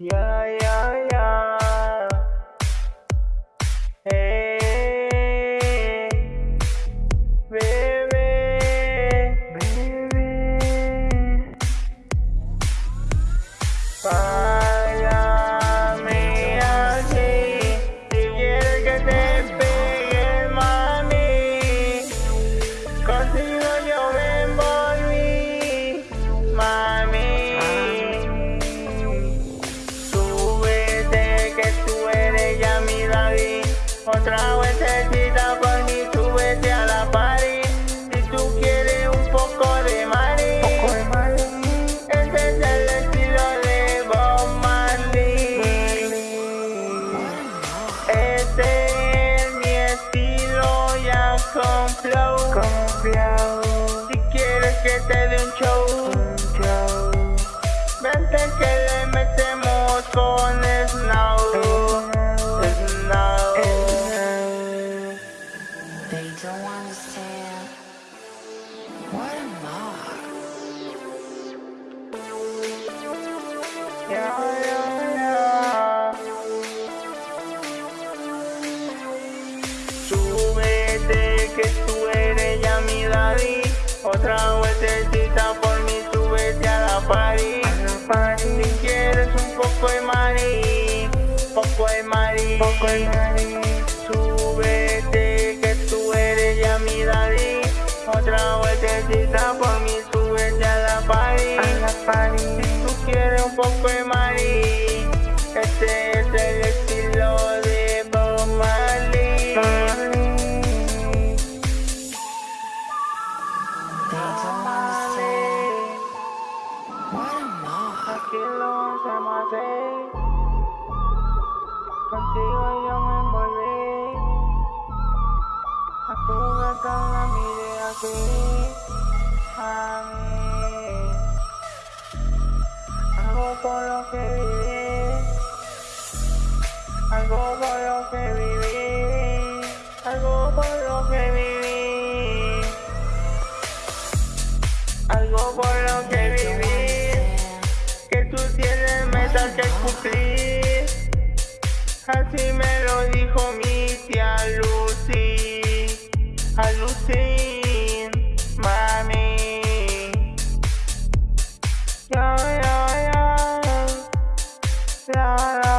Ya, ya, ya. Eh, bebé, bebé. Báilame Otra vueltecita por mí, súbete a la party. Si tú quieres un poco de mari, ese es el estilo de Bob Marley. Este es mi estilo ya con flow. Si quieres que te dé un show, Que tú eres ya mi. Otra vueltecita por mí, súbete a la party. Si quieres un poco de mari, poco de mari. Súbete que tú eres ya mi daddy. Otra vueltecita por what am I? Aquí lo hacemos así. Contigo yo me envolví. A tu gata la miré así. A mí. Algo por lo que viví. Algo por lo que viví. Algo por lo que viví. promesa que cumplí. Así me lo dijo mi tía Lucy. A Lucy, mami. Yo, yo, yo. La, la.